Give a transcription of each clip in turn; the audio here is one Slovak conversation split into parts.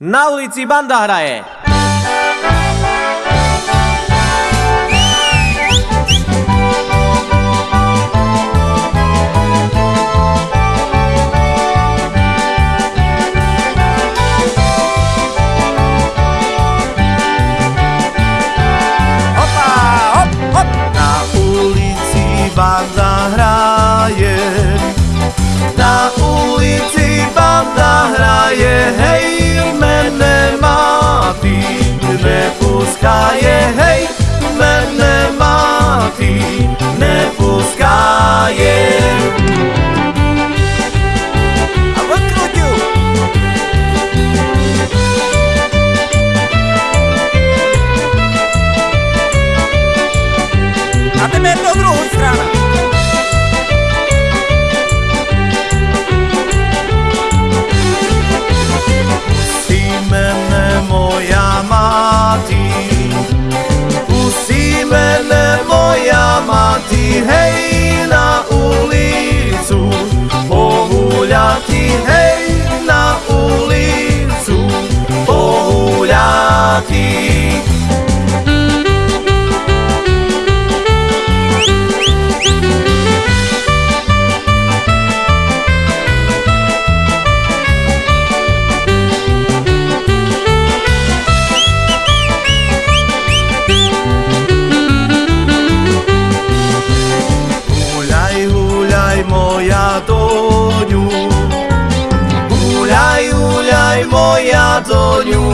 Na ulici banda hraje. Opa, hop, hop. Na ulici banda hraje.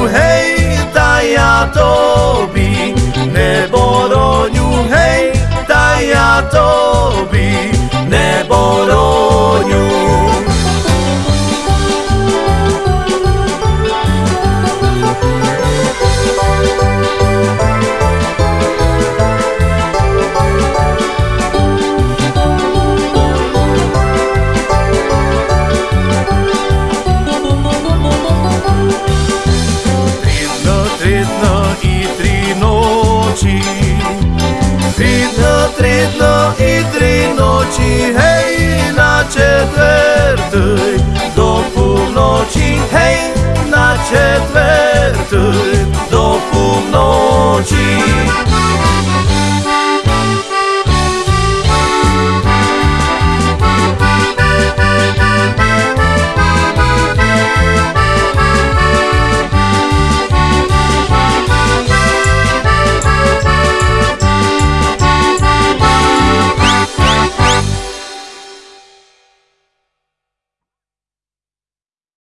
hej, ta ja tobi, nebo roňu, hej, ta ja tobi. 漆黑